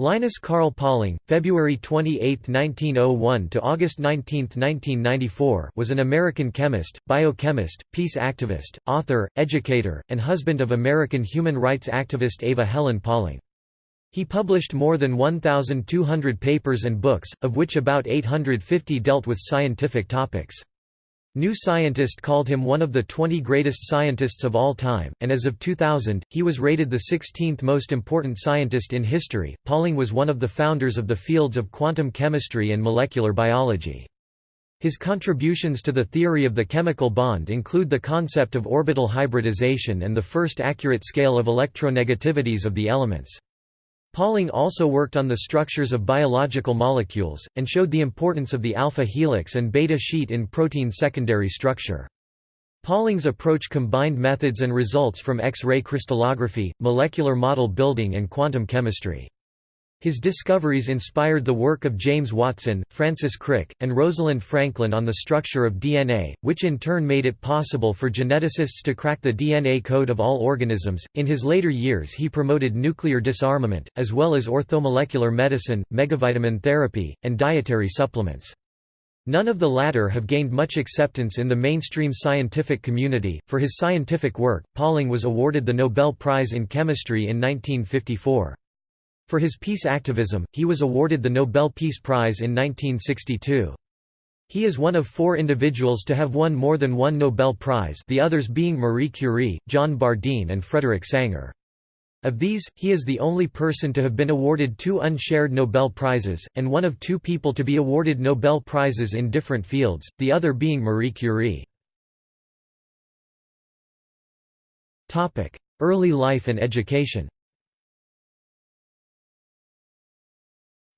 Linus Carl Pauling, February 28, 1901 to August 19, 1994, was an American chemist, biochemist, peace activist, author, educator, and husband of American human rights activist Ava Helen Pauling. He published more than 1,200 papers and books, of which about 850 dealt with scientific topics. New Scientist called him one of the 20 greatest scientists of all time, and as of 2000, he was rated the 16th most important scientist in history. Pauling was one of the founders of the fields of quantum chemistry and molecular biology. His contributions to the theory of the chemical bond include the concept of orbital hybridization and the first accurate scale of electronegativities of the elements. Pauling also worked on the structures of biological molecules, and showed the importance of the alpha helix and beta sheet in protein secondary structure. Pauling's approach combined methods and results from X-ray crystallography, molecular model building and quantum chemistry. His discoveries inspired the work of James Watson, Francis Crick, and Rosalind Franklin on the structure of DNA, which in turn made it possible for geneticists to crack the DNA code of all organisms. In his later years, he promoted nuclear disarmament, as well as orthomolecular medicine, megavitamin therapy, and dietary supplements. None of the latter have gained much acceptance in the mainstream scientific community. For his scientific work, Pauling was awarded the Nobel Prize in Chemistry in 1954. For his peace activism, he was awarded the Nobel Peace Prize in 1962. He is one of four individuals to have won more than one Nobel Prize the others being Marie Curie, John Bardeen and Frederick Sanger. Of these, he is the only person to have been awarded two unshared Nobel Prizes, and one of two people to be awarded Nobel Prizes in different fields, the other being Marie Curie. Early life and education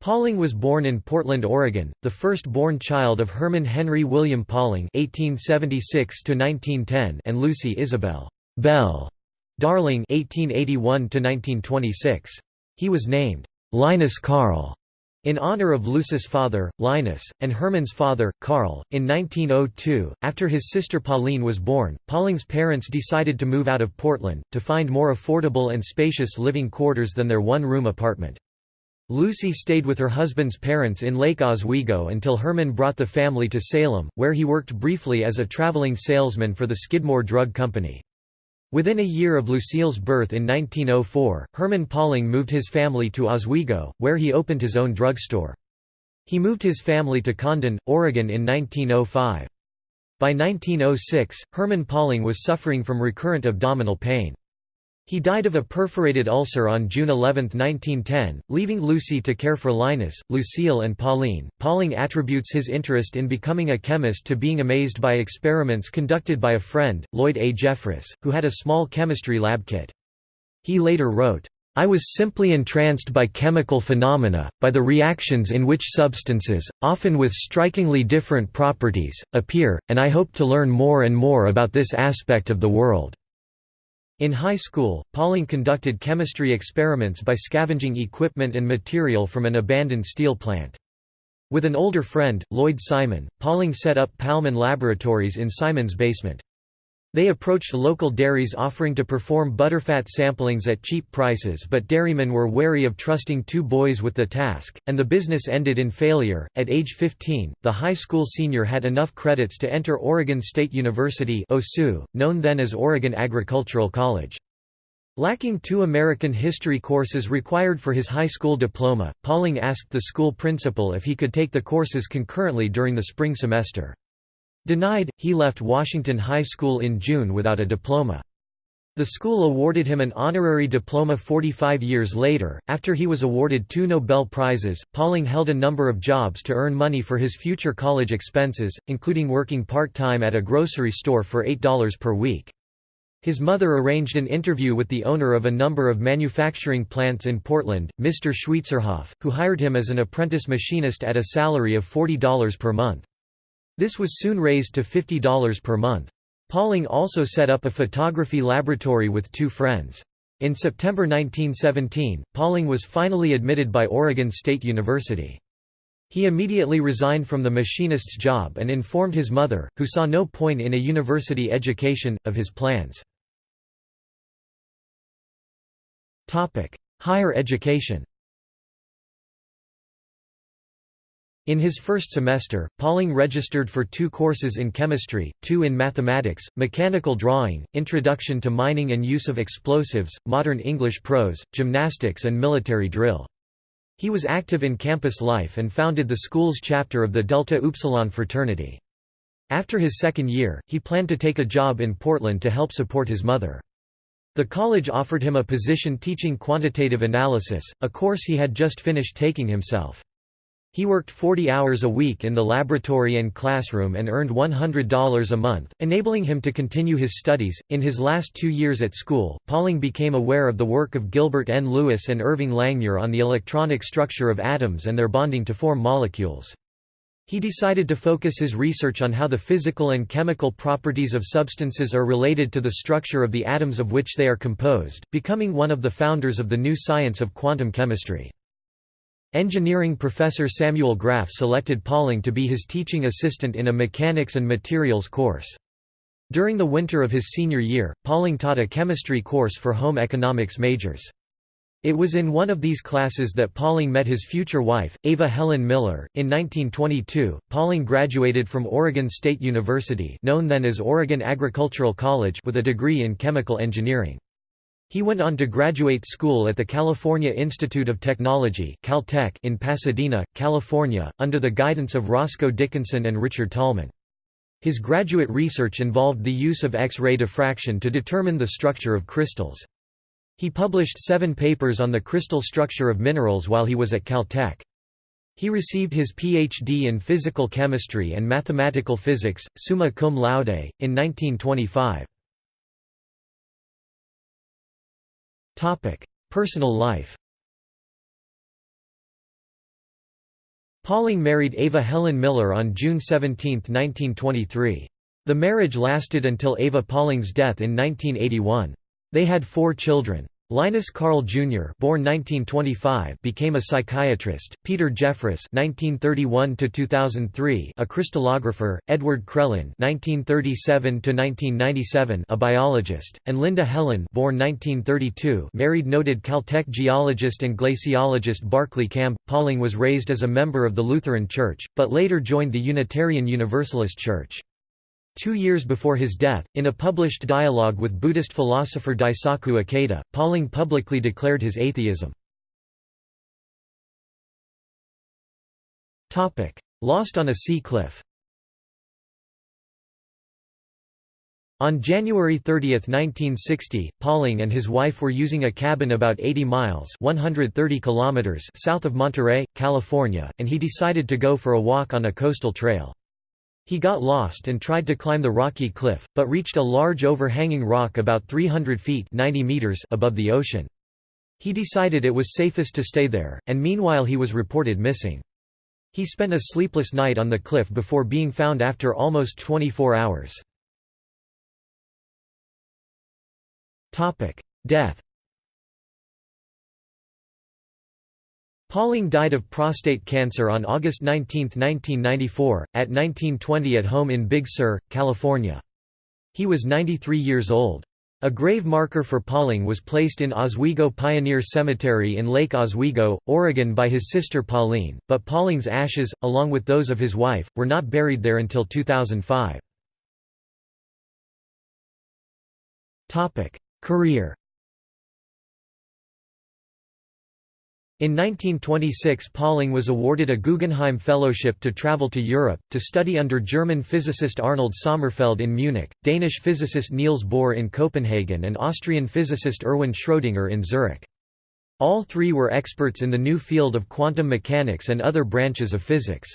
Pauling was born in Portland, Oregon, the first-born child of Herman Henry William Pauling (1876–1910) and Lucy Isabel Bell Darling (1881–1926). He was named Linus Carl in honor of Lucy's father, Linus, and Herman's father, Carl. In 1902, after his sister Pauline was born, Pauling's parents decided to move out of Portland, to find more affordable and spacious living quarters than their one-room apartment. Lucy stayed with her husband's parents in Lake Oswego until Herman brought the family to Salem, where he worked briefly as a traveling salesman for the Skidmore Drug Company. Within a year of Lucille's birth in 1904, Herman Pauling moved his family to Oswego, where he opened his own drugstore. He moved his family to Condon, Oregon in 1905. By 1906, Herman Pauling was suffering from recurrent abdominal pain. He died of a perforated ulcer on June 11, 1910, leaving Lucy to care for Linus, Lucille and Pauline. Pauling attributes his interest in becoming a chemist to being amazed by experiments conducted by a friend, Lloyd A. Jeffress, who had a small chemistry lab kit. He later wrote, I was simply entranced by chemical phenomena, by the reactions in which substances, often with strikingly different properties, appear, and I hope to learn more and more about this aspect of the world. In high school, Pauling conducted chemistry experiments by scavenging equipment and material from an abandoned steel plant. With an older friend, Lloyd Simon, Pauling set up Palman Laboratories in Simon's basement. They approached local dairies offering to perform butterfat samplings at cheap prices but dairymen were wary of trusting two boys with the task, and the business ended in failure. At age 15, the high school senior had enough credits to enter Oregon State University OSU, known then as Oregon Agricultural College. Lacking two American history courses required for his high school diploma, Pauling asked the school principal if he could take the courses concurrently during the spring semester. Denied, he left Washington High School in June without a diploma. The school awarded him an honorary diploma 45 years later. After he was awarded two Nobel Prizes, Pauling held a number of jobs to earn money for his future college expenses, including working part time at a grocery store for $8 per week. His mother arranged an interview with the owner of a number of manufacturing plants in Portland, Mr. Schweitzerhoff, who hired him as an apprentice machinist at a salary of $40 per month. This was soon raised to $50 per month. Pauling also set up a photography laboratory with two friends. In September 1917, Pauling was finally admitted by Oregon State University. He immediately resigned from the machinist's job and informed his mother, who saw no point in a university education, of his plans. Higher education In his first semester, Pauling registered for two courses in chemistry, two in mathematics, mechanical drawing, introduction to mining and use of explosives, modern English prose, gymnastics and military drill. He was active in campus life and founded the school's chapter of the Delta Upsilon fraternity. After his second year, he planned to take a job in Portland to help support his mother. The college offered him a position teaching quantitative analysis, a course he had just finished taking himself. He worked 40 hours a week in the laboratory and classroom and earned $100 a month, enabling him to continue his studies. In his last two years at school, Pauling became aware of the work of Gilbert N. Lewis and Irving Langmuir on the electronic structure of atoms and their bonding to form molecules. He decided to focus his research on how the physical and chemical properties of substances are related to the structure of the atoms of which they are composed, becoming one of the founders of the new science of quantum chemistry. Engineering professor Samuel Graff selected Pauling to be his teaching assistant in a mechanics and materials course. During the winter of his senior year, Pauling taught a chemistry course for home economics majors. It was in one of these classes that Pauling met his future wife, Ava Helen Miller. In 1922, Pauling graduated from Oregon State University, known then as Oregon Agricultural College, with a degree in chemical engineering. He went on to graduate school at the California Institute of Technology Caltech in Pasadena, California, under the guidance of Roscoe Dickinson and Richard Tolman. His graduate research involved the use of X-ray diffraction to determine the structure of crystals. He published seven papers on the crystal structure of minerals while he was at Caltech. He received his Ph.D. in physical chemistry and mathematical physics, summa cum laude, in 1925. Personal life Pauling married Ava Helen Miller on June 17, 1923. The marriage lasted until Ava Pauling's death in 1981. They had four children. Linus Carl Jr. born 1925 became a psychiatrist, Peter Jeffress (1931–2003) a crystallographer, Edward Crellin (1937–1997) a biologist, and Linda Helen born 1932 married noted Caltech geologist and glaciologist Barclay Kamb. Pauling was raised as a member of the Lutheran Church, but later joined the Unitarian Universalist Church. Two years before his death, in a published dialogue with Buddhist philosopher Daisaku Ikeda, Pauling publicly declared his atheism. Lost on a sea cliff On January 30, 1960, Pauling and his wife were using a cabin about 80 miles 130 kilometers south of Monterey, California, and he decided to go for a walk on a coastal trail. He got lost and tried to climb the rocky cliff, but reached a large overhanging rock about 300 feet 90 meters above the ocean. He decided it was safest to stay there, and meanwhile he was reported missing. He spent a sleepless night on the cliff before being found after almost 24 hours. Death Pauling died of prostate cancer on August 19, 1994, at 1920 at home in Big Sur, California. He was 93 years old. A grave marker for Pauling was placed in Oswego Pioneer Cemetery in Lake Oswego, Oregon by his sister Pauline, but Pauling's ashes, along with those of his wife, were not buried there until 2005. Career In 1926 Pauling was awarded a Guggenheim Fellowship to travel to Europe, to study under German physicist Arnold Sommerfeld in Munich, Danish physicist Niels Bohr in Copenhagen and Austrian physicist Erwin Schrödinger in Zurich. All three were experts in the new field of quantum mechanics and other branches of physics.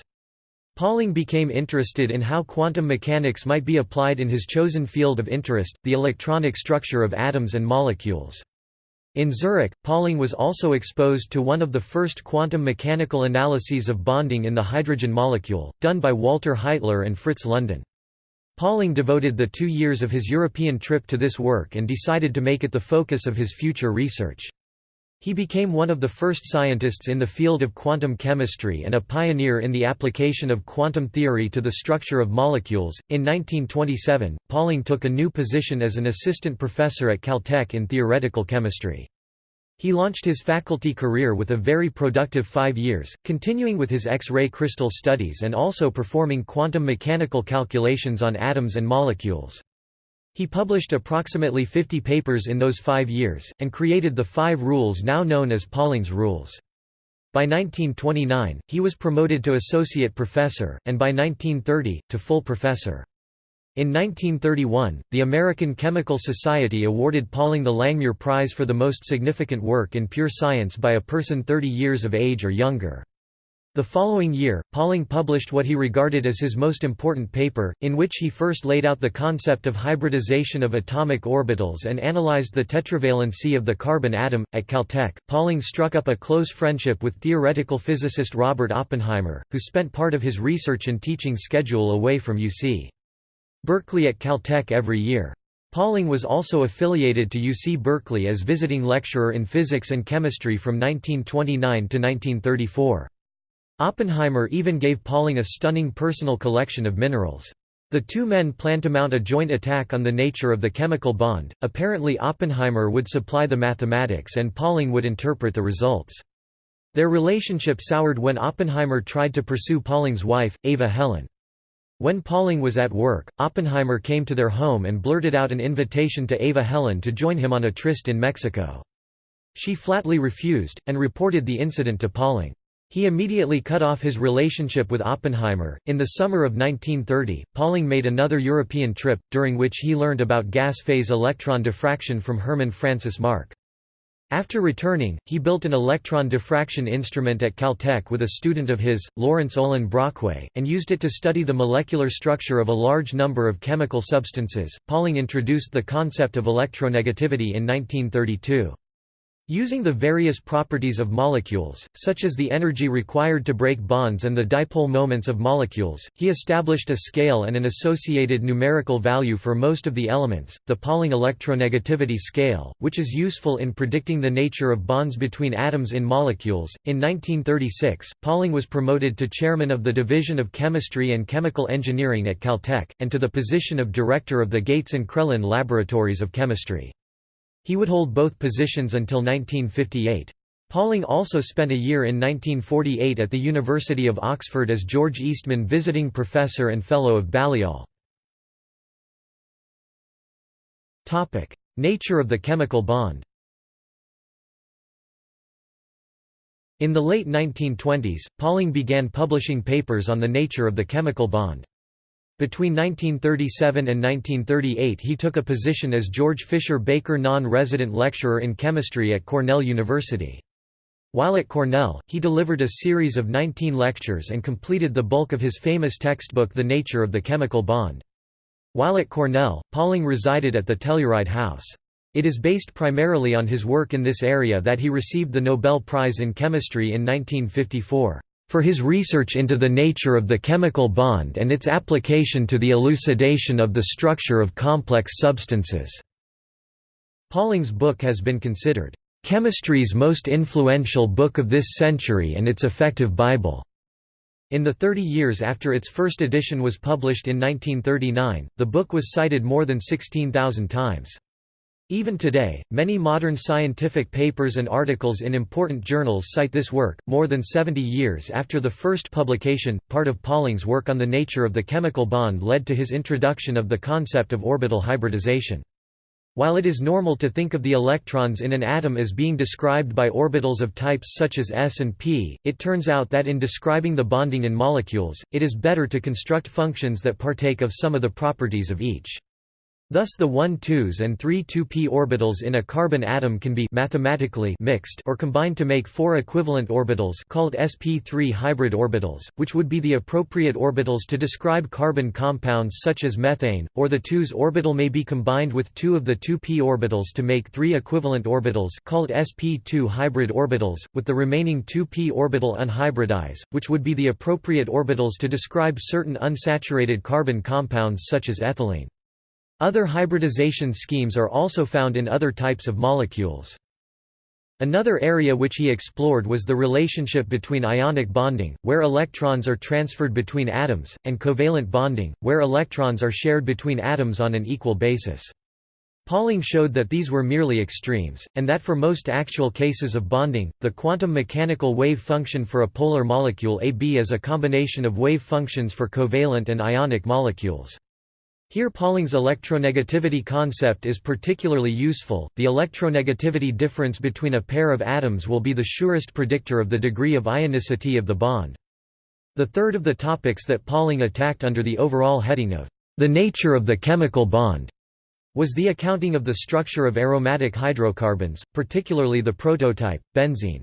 Pauling became interested in how quantum mechanics might be applied in his chosen field of interest, the electronic structure of atoms and molecules. In Zurich, Pauling was also exposed to one of the first quantum mechanical analyses of bonding in the hydrogen molecule, done by Walter Heitler and Fritz London. Pauling devoted the two years of his European trip to this work and decided to make it the focus of his future research. He became one of the first scientists in the field of quantum chemistry and a pioneer in the application of quantum theory to the structure of molecules. In 1927, Pauling took a new position as an assistant professor at Caltech in theoretical chemistry. He launched his faculty career with a very productive five years, continuing with his X-ray crystal studies and also performing quantum mechanical calculations on atoms and molecules. He published approximately 50 papers in those five years, and created the five rules now known as Pauling's rules. By 1929, he was promoted to associate professor, and by 1930, to full professor. In 1931, the American Chemical Society awarded Pauling the Langmuir Prize for the most significant work in pure science by a person 30 years of age or younger. The following year, Pauling published what he regarded as his most important paper, in which he first laid out the concept of hybridization of atomic orbitals and analyzed the tetravalency of the carbon atom. At Caltech, Pauling struck up a close friendship with theoretical physicist Robert Oppenheimer, who spent part of his research and teaching schedule away from UC. Berkeley at Caltech every year. Pauling was also affiliated to UC Berkeley as visiting lecturer in physics and chemistry from 1929 to 1934. Oppenheimer even gave Pauling a stunning personal collection of minerals. The two men planned to mount a joint attack on the nature of the chemical bond. Apparently, Oppenheimer would supply the mathematics and Pauling would interpret the results. Their relationship soured when Oppenheimer tried to pursue Pauling's wife, Ava Helen. When Pauling was at work, Oppenheimer came to their home and blurted out an invitation to Ava Helen to join him on a tryst in Mexico. She flatly refused, and reported the incident to Pauling. He immediately cut off his relationship with Oppenheimer. In the summer of 1930, Pauling made another European trip, during which he learned about gas phase electron diffraction from Hermann Francis Mark. After returning, he built an electron diffraction instrument at Caltech with a student of his, Lawrence Olin Brockway, and used it to study the molecular structure of a large number of chemical substances. Pauling introduced the concept of electronegativity in 1932. Using the various properties of molecules, such as the energy required to break bonds and the dipole moments of molecules, he established a scale and an associated numerical value for most of the elements, the Pauling electronegativity scale, which is useful in predicting the nature of bonds between atoms in molecules. In 1936, Pauling was promoted to chairman of the Division of Chemistry and Chemical Engineering at Caltech, and to the position of director of the Gates and Crellin Laboratories of Chemistry. He would hold both positions until 1958. Pauling also spent a year in 1948 at the University of Oxford as George Eastman Visiting Professor and Fellow of Balliol. Nature of the chemical bond In the late 1920s, Pauling began publishing papers on the nature of the chemical bond. Between 1937 and 1938 he took a position as George Fisher Baker non-resident lecturer in chemistry at Cornell University. While at Cornell, he delivered a series of 19 lectures and completed the bulk of his famous textbook The Nature of the Chemical Bond. While at Cornell, Pauling resided at the Telluride House. It is based primarily on his work in this area that he received the Nobel Prize in Chemistry in 1954 for his research into the nature of the chemical bond and its application to the elucidation of the structure of complex substances." Pauling's book has been considered, "...chemistry's most influential book of this century and its effective Bible." In the 30 years after its first edition was published in 1939, the book was cited more than 16,000 times. Even today, many modern scientific papers and articles in important journals cite this work. More than 70 years after the first publication, part of Pauling's work on the nature of the chemical bond led to his introduction of the concept of orbital hybridization. While it is normal to think of the electrons in an atom as being described by orbitals of types such as s and p, it turns out that in describing the bonding in molecules, it is better to construct functions that partake of some of the properties of each. Thus the 1-2s and 3-2p orbitals in a carbon atom can be mathematically mixed or combined to make four equivalent orbitals called sp3 hybrid orbitals, which would be the appropriate orbitals to describe carbon compounds such as methane, or the 2s orbital may be combined with two of the 2p orbitals to make three equivalent orbitals called sp2 hybrid orbitals, with the remaining 2p orbital unhybridized, which would be the appropriate orbitals to describe certain unsaturated carbon compounds such as ethylene. Other hybridization schemes are also found in other types of molecules. Another area which he explored was the relationship between ionic bonding, where electrons are transferred between atoms, and covalent bonding, where electrons are shared between atoms on an equal basis. Pauling showed that these were merely extremes, and that for most actual cases of bonding, the quantum mechanical wave function for a polar molecule AB is a combination of wave functions for covalent and ionic molecules. Here Pauling's electronegativity concept is particularly useful. The electronegativity difference between a pair of atoms will be the surest predictor of the degree of ionicity of the bond. The third of the topics that Pauling attacked under the overall heading of the nature of the chemical bond was the accounting of the structure of aromatic hydrocarbons, particularly the prototype, benzene.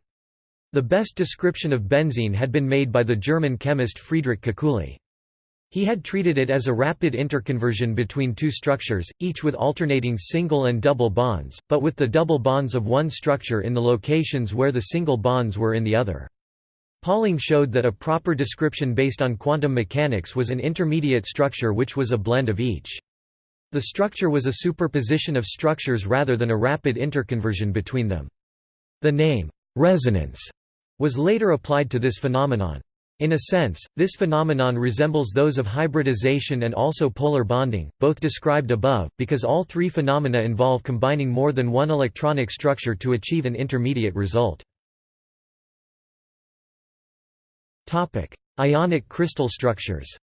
The best description of benzene had been made by the German chemist Friedrich Kekulé. He had treated it as a rapid interconversion between two structures, each with alternating single and double bonds, but with the double bonds of one structure in the locations where the single bonds were in the other. Pauling showed that a proper description based on quantum mechanics was an intermediate structure which was a blend of each. The structure was a superposition of structures rather than a rapid interconversion between them. The name, resonance, was later applied to this phenomenon. In a sense, this phenomenon resembles those of hybridization and also polar bonding, both described above, because all three phenomena involve combining more than one electronic structure to achieve an intermediate result. Ionic crystal structures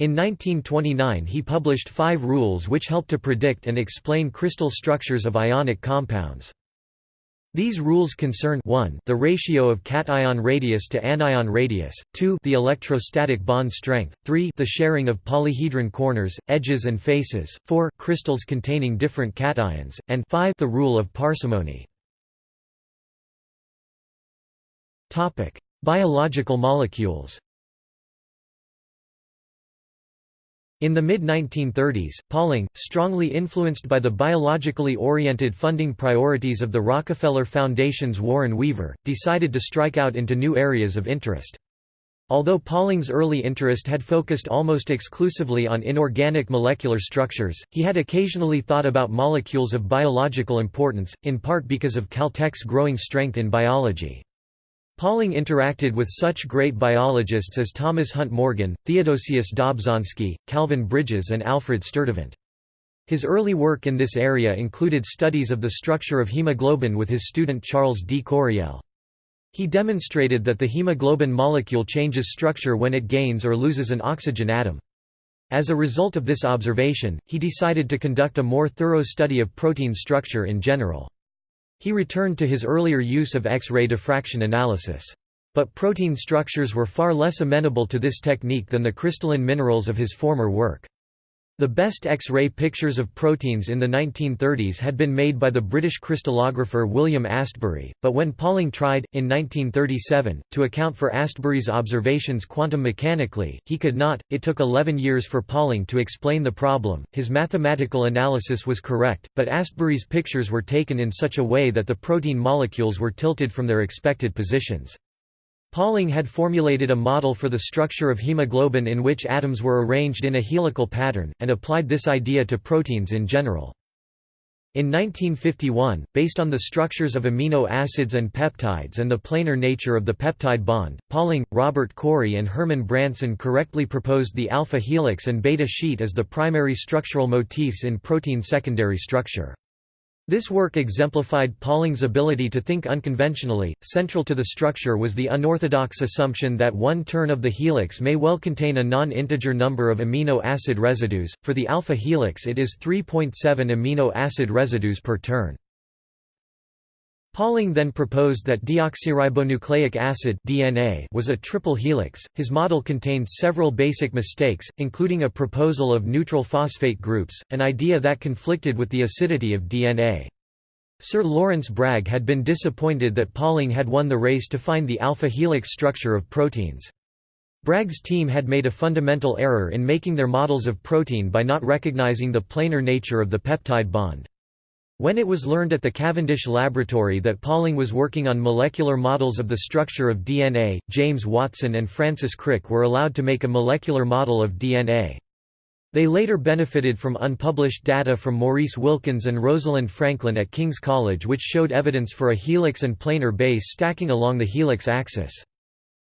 In 1929 he published five rules which help to predict and explain crystal structures of ionic compounds. These rules concern 1 the ratio of cation radius to anion radius, 2 the electrostatic bond strength, 3 the sharing of polyhedron corners, edges and faces, 4 crystals containing different cations, and 5 the rule of parsimony. Biological molecules In the mid-1930s, Pauling, strongly influenced by the biologically oriented funding priorities of the Rockefeller Foundation's Warren Weaver, decided to strike out into new areas of interest. Although Pauling's early interest had focused almost exclusively on inorganic molecular structures, he had occasionally thought about molecules of biological importance, in part because of Caltech's growing strength in biology. Pauling interacted with such great biologists as Thomas Hunt Morgan, Theodosius Dobzhansky, Calvin Bridges and Alfred Sturtevant. His early work in this area included studies of the structure of hemoglobin with his student Charles D. Coryell. He demonstrated that the hemoglobin molecule changes structure when it gains or loses an oxygen atom. As a result of this observation, he decided to conduct a more thorough study of protein structure in general. He returned to his earlier use of X-ray diffraction analysis. But protein structures were far less amenable to this technique than the crystalline minerals of his former work. The best X-ray pictures of proteins in the 1930s had been made by the British crystallographer William Astbury, but when Pauling tried, in 1937, to account for Astbury's observations quantum mechanically, he could not. It took 11 years for Pauling to explain the problem. His mathematical analysis was correct, but Astbury's pictures were taken in such a way that the protein molecules were tilted from their expected positions. Pauling had formulated a model for the structure of hemoglobin in which atoms were arranged in a helical pattern, and applied this idea to proteins in general. In 1951, based on the structures of amino acids and peptides and the planar nature of the peptide bond, Pauling, Robert Corey and Herman Branson correctly proposed the alpha helix and beta sheet as the primary structural motifs in protein secondary structure. This work exemplified Pauling's ability to think unconventionally. Central to the structure was the unorthodox assumption that one turn of the helix may well contain a non-integer number of amino acid residues. For the alpha helix, it is 3.7 amino acid residues per turn. Pauling then proposed that deoxyribonucleic acid DNA was a triple helix. His model contained several basic mistakes, including a proposal of neutral phosphate groups, an idea that conflicted with the acidity of DNA. Sir Lawrence Bragg had been disappointed that Pauling had won the race to find the alpha helix structure of proteins. Bragg's team had made a fundamental error in making their models of protein by not recognizing the planar nature of the peptide bond. When it was learned at the Cavendish Laboratory that Pauling was working on molecular models of the structure of DNA, James Watson and Francis Crick were allowed to make a molecular model of DNA. They later benefited from unpublished data from Maurice Wilkins and Rosalind Franklin at King's College which showed evidence for a helix and planar base stacking along the helix axis.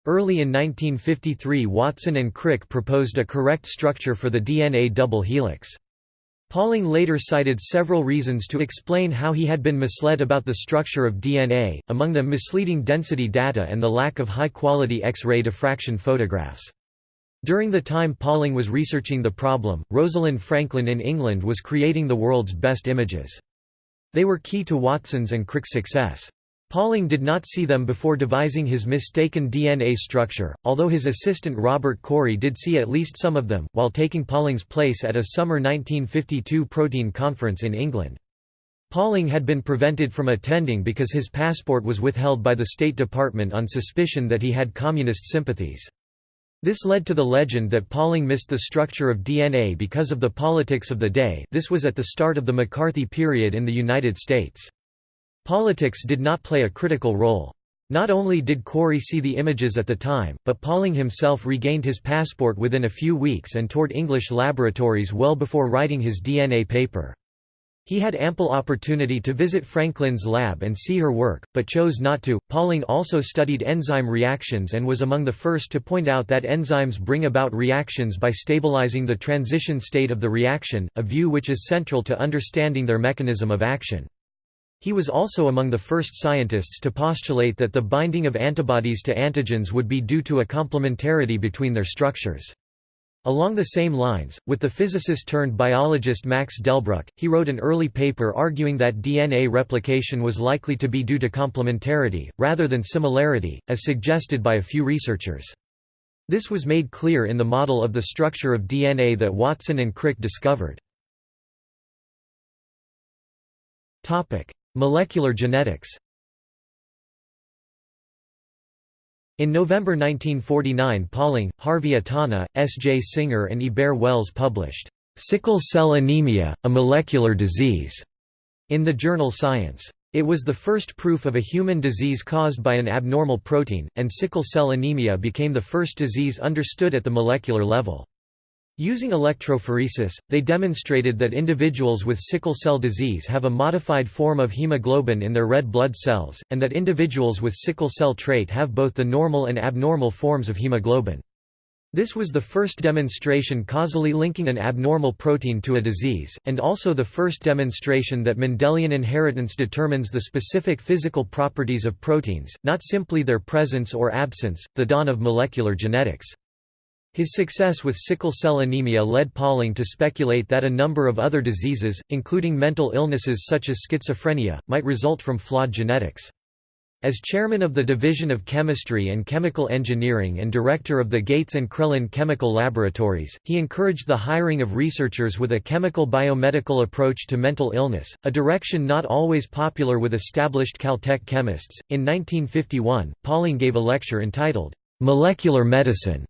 Early in 1953 Watson and Crick proposed a correct structure for the DNA double helix. Pauling later cited several reasons to explain how he had been misled about the structure of DNA, among them misleading density data and the lack of high-quality X-ray diffraction photographs. During the time Pauling was researching the problem, Rosalind Franklin in England was creating the world's best images. They were key to Watson's and Crick's success. Pauling did not see them before devising his mistaken DNA structure, although his assistant Robert Corey did see at least some of them, while taking Pauling's place at a summer 1952 protein conference in England. Pauling had been prevented from attending because his passport was withheld by the State Department on suspicion that he had communist sympathies. This led to the legend that Pauling missed the structure of DNA because of the politics of the day this was at the start of the McCarthy period in the United States. Politics did not play a critical role. Not only did Corey see the images at the time, but Pauling himself regained his passport within a few weeks and toured English laboratories well before writing his DNA paper. He had ample opportunity to visit Franklin's lab and see her work, but chose not to. Pauling also studied enzyme reactions and was among the first to point out that enzymes bring about reactions by stabilizing the transition state of the reaction, a view which is central to understanding their mechanism of action. He was also among the first scientists to postulate that the binding of antibodies to antigens would be due to a complementarity between their structures. Along the same lines, with the physicist-turned-biologist Max Delbruck, he wrote an early paper arguing that DNA replication was likely to be due to complementarity, rather than similarity, as suggested by a few researchers. This was made clear in the model of the structure of DNA that Watson and Crick discovered. Molecular genetics In November 1949 Pauling, Harvey Itano, S. J. Singer and Ibert Wells published, "'Sickle Cell Anemia, a Molecular Disease' in the journal Science. It was the first proof of a human disease caused by an abnormal protein, and sickle cell anemia became the first disease understood at the molecular level. Using electrophoresis, they demonstrated that individuals with sickle cell disease have a modified form of hemoglobin in their red blood cells, and that individuals with sickle cell trait have both the normal and abnormal forms of hemoglobin. This was the first demonstration causally linking an abnormal protein to a disease, and also the first demonstration that Mendelian inheritance determines the specific physical properties of proteins, not simply their presence or absence, the dawn of molecular genetics. His success with sickle cell anemia led Pauling to speculate that a number of other diseases, including mental illnesses such as schizophrenia, might result from flawed genetics. As chairman of the Division of Chemistry and Chemical Engineering and director of the Gates and Crellin Chemical Laboratories, he encouraged the hiring of researchers with a chemical biomedical approach to mental illness, a direction not always popular with established Caltech chemists. In 1951, Pauling gave a lecture entitled, Molecular Medicine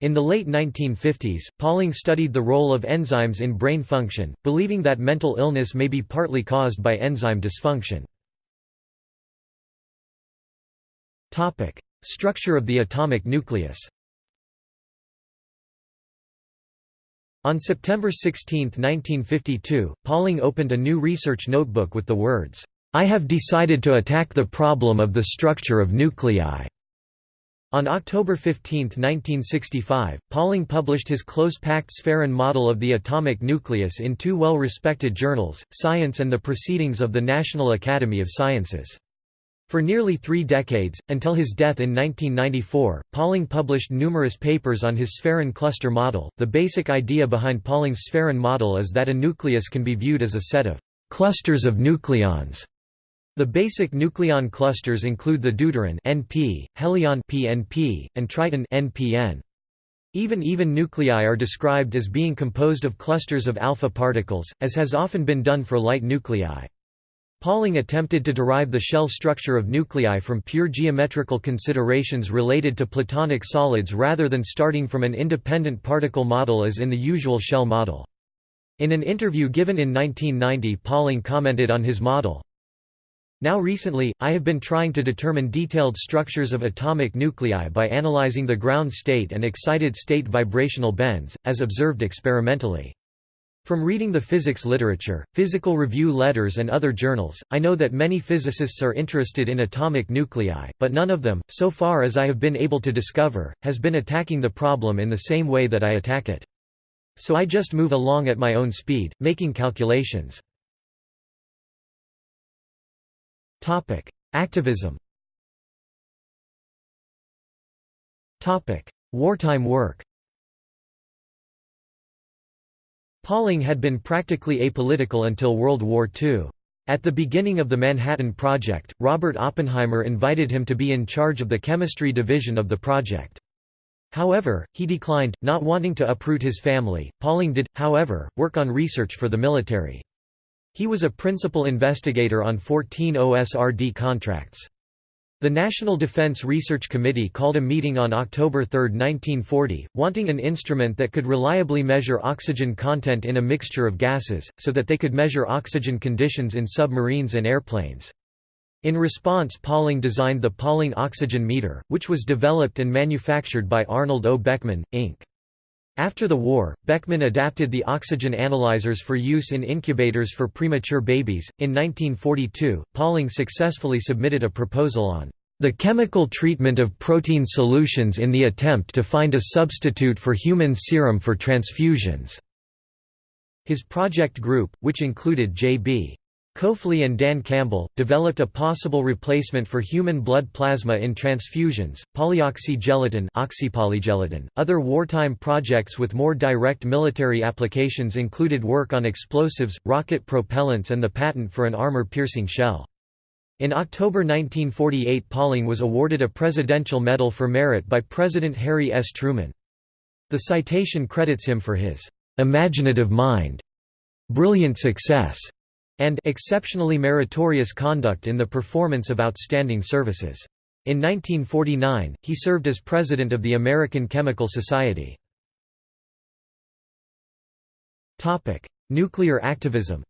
in the late 1950s, Pauling studied the role of enzymes in brain function, believing that mental illness may be partly caused by enzyme dysfunction. Structure of the atomic nucleus On September 16, 1952, Pauling opened a new research notebook with the words, "'I have decided to attack the problem of the structure of nuclei' On October 15, 1965, Pauling published his close-packed Sphæron model of the atomic nucleus in two well-respected journals, Science and the Proceedings of the National Academy of Sciences. For nearly three decades, until his death in 1994, Pauling published numerous papers on his Sphæron cluster model. The basic idea behind Pauling's Sphæron model is that a nucleus can be viewed as a set of clusters of nucleons the basic nucleon clusters include the deuteron (Np), helion (PNP), and triton (NPN). Even even nuclei are described as being composed of clusters of alpha particles, as has often been done for light nuclei. Pauling attempted to derive the shell structure of nuclei from pure geometrical considerations related to platonic solids rather than starting from an independent particle model as in the usual shell model. In an interview given in 1990 Pauling commented on his model, now recently, I have been trying to determine detailed structures of atomic nuclei by analyzing the ground state and excited state vibrational bands, as observed experimentally. From reading the physics literature, physical review letters and other journals, I know that many physicists are interested in atomic nuclei, but none of them, so far as I have been able to discover, has been attacking the problem in the same way that I attack it. So I just move along at my own speed, making calculations. Activism Topic: Wartime work Pauling had been practically apolitical until World War II. At the beginning of the Manhattan Project, Robert Oppenheimer invited him to be in charge of the chemistry division of the project. However, he declined, not wanting to uproot his family. Pauling did, however, work on research for the military. He was a principal investigator on 14 OSRD contracts. The National Defense Research Committee called a meeting on October 3, 1940, wanting an instrument that could reliably measure oxygen content in a mixture of gases, so that they could measure oxygen conditions in submarines and airplanes. In response Pauling designed the Pauling oxygen meter, which was developed and manufactured by Arnold O. Beckman, Inc. After the war, Beckman adapted the oxygen analyzers for use in incubators for premature babies. In 1942, Pauling successfully submitted a proposal on the chemical treatment of protein solutions in the attempt to find a substitute for human serum for transfusions. His project group, which included J.B. Koepfli and Dan Campbell, developed a possible replacement for human blood plasma in transfusions, polyoxygelatin oxypolygelatin. .Other wartime projects with more direct military applications included work on explosives, rocket propellants and the patent for an armor-piercing shell. In October 1948 Pauling was awarded a Presidential Medal for Merit by President Harry S. Truman. The citation credits him for his "...imaginative mind", "...brilliant success", and exceptionally meritorious conduct in the performance of outstanding services. In 1949, he served as president of the American Chemical Society. Nuclear activism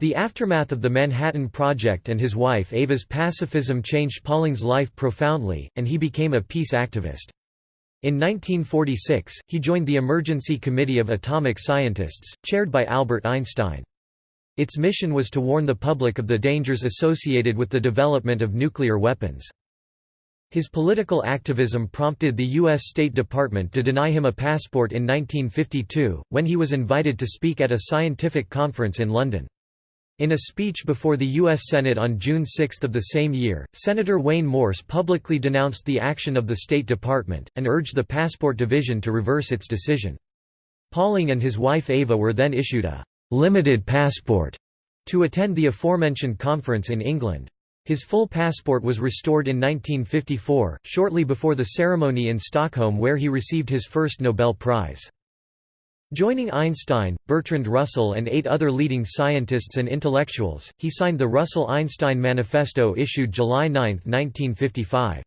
The aftermath of the Manhattan Project and his wife Ava's pacifism changed Pauling's life profoundly, and he became a peace activist. In 1946, he joined the Emergency Committee of Atomic Scientists, chaired by Albert Einstein. Its mission was to warn the public of the dangers associated with the development of nuclear weapons. His political activism prompted the U.S. State Department to deny him a passport in 1952, when he was invited to speak at a scientific conference in London. In a speech before the U.S. Senate on June 6 of the same year, Senator Wayne Morse publicly denounced the action of the State Department, and urged the Passport Division to reverse its decision. Pauling and his wife Ava were then issued a «limited passport» to attend the aforementioned conference in England. His full passport was restored in 1954, shortly before the ceremony in Stockholm where he received his first Nobel Prize. Joining Einstein, Bertrand Russell and eight other leading scientists and intellectuals, he signed the Russell-Einstein Manifesto issued July 9, 1955.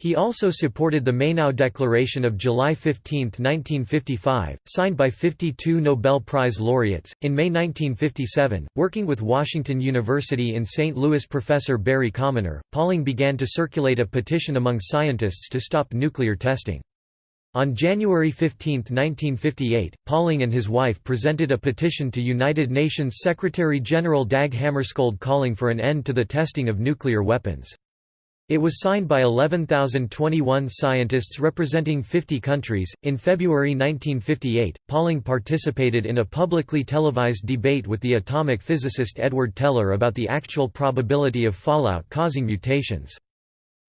He also supported the Mainau Declaration of July 15, 1955, signed by 52 Nobel Prize laureates. In May 1957, working with Washington University in St. Louis professor Barry Commoner, Pauling began to circulate a petition among scientists to stop nuclear testing. On January 15, 1958, Pauling and his wife presented a petition to United Nations Secretary-General Dag Hammarskjöld calling for an end to the testing of nuclear weapons. It was signed by 11,021 scientists representing 50 countries. In February 1958, Pauling participated in a publicly televised debate with the atomic physicist Edward Teller about the actual probability of fallout causing mutations.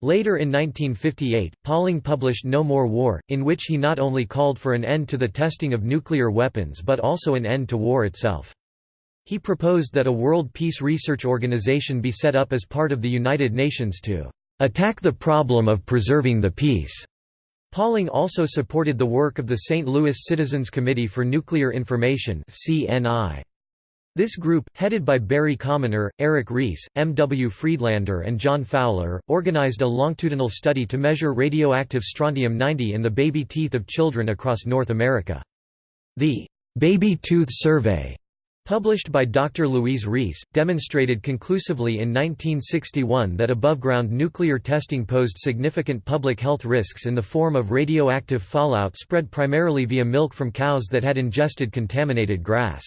Later in 1958, Pauling published No More War, in which he not only called for an end to the testing of nuclear weapons but also an end to war itself. He proposed that a World Peace Research Organization be set up as part of the United Nations to "...attack the problem of preserving the peace." Pauling also supported the work of the St. Louis Citizens Committee for Nuclear Information CNI. This group, headed by Barry Commoner, Eric Reiss, M. W. Friedlander and John Fowler, organized a longitudinal study to measure radioactive strontium-90 in the baby teeth of children across North America. The «Baby Tooth Survey» published by Dr. Louise Reiss, demonstrated conclusively in 1961 that above-ground nuclear testing posed significant public health risks in the form of radioactive fallout spread primarily via milk from cows that had ingested contaminated grass.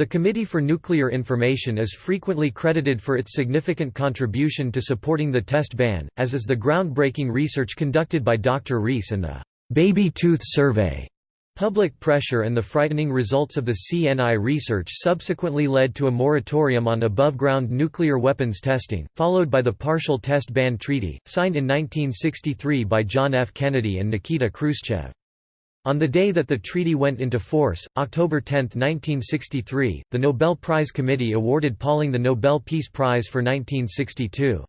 The Committee for Nuclear Information is frequently credited for its significant contribution to supporting the test ban, as is the groundbreaking research conducted by Dr. Reiss and the «baby tooth survey» Public pressure and the frightening results of the CNI research subsequently led to a moratorium on above-ground nuclear weapons testing, followed by the Partial Test Ban Treaty, signed in 1963 by John F. Kennedy and Nikita Khrushchev. On the day that the treaty went into force, October 10, 1963, the Nobel Prize Committee awarded Pauling the Nobel Peace Prize for 1962.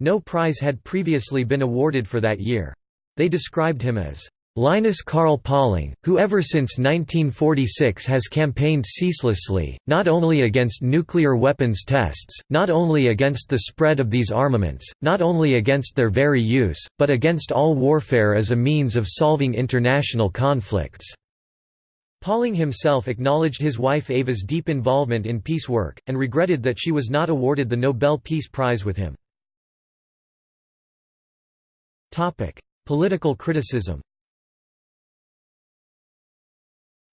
No prize had previously been awarded for that year. They described him as Linus Carl Pauling, who ever since 1946 has campaigned ceaselessly, not only against nuclear weapons tests, not only against the spread of these armaments, not only against their very use, but against all warfare as a means of solving international conflicts." Pauling himself acknowledged his wife Ava's deep involvement in peace work, and regretted that she was not awarded the Nobel Peace Prize with him. Political criticism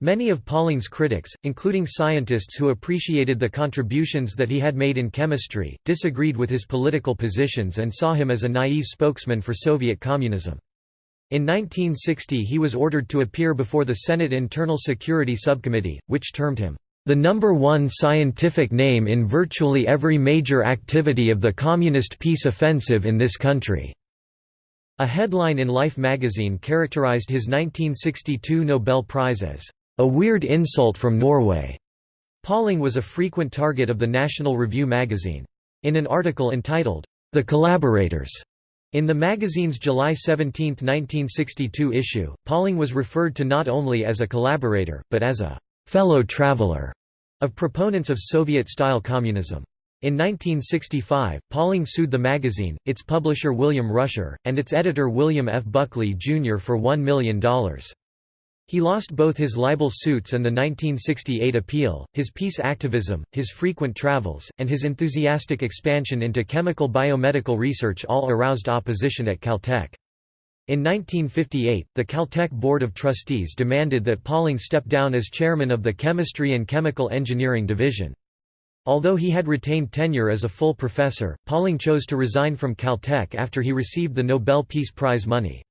Many of Pauling's critics, including scientists who appreciated the contributions that he had made in chemistry, disagreed with his political positions and saw him as a naive spokesman for Soviet communism. In 1960 he was ordered to appear before the Senate Internal Security Subcommittee, which termed him, "...the number one scientific name in virtually every major activity of the Communist peace offensive in this country." A headline in Life magazine characterized his 1962 Nobel Prize as a weird insult from Norway. Pauling was a frequent target of the National Review magazine. In an article entitled, The Collaborators, in the magazine's July 17, 1962 issue, Pauling was referred to not only as a collaborator, but as a fellow traveler of proponents of Soviet-style communism. In 1965, Pauling sued the magazine, its publisher William Rusher, and its editor William F. Buckley, Jr. for $1 million. He lost both his libel suits and the 1968 appeal. His peace activism, his frequent travels, and his enthusiastic expansion into chemical biomedical research all aroused opposition at Caltech. In 1958, the Caltech Board of Trustees demanded that Pauling step down as chairman of the Chemistry and Chemical Engineering Division. Although he had retained tenure as a full professor, Pauling chose to resign from Caltech after he received the Nobel Peace Prize money.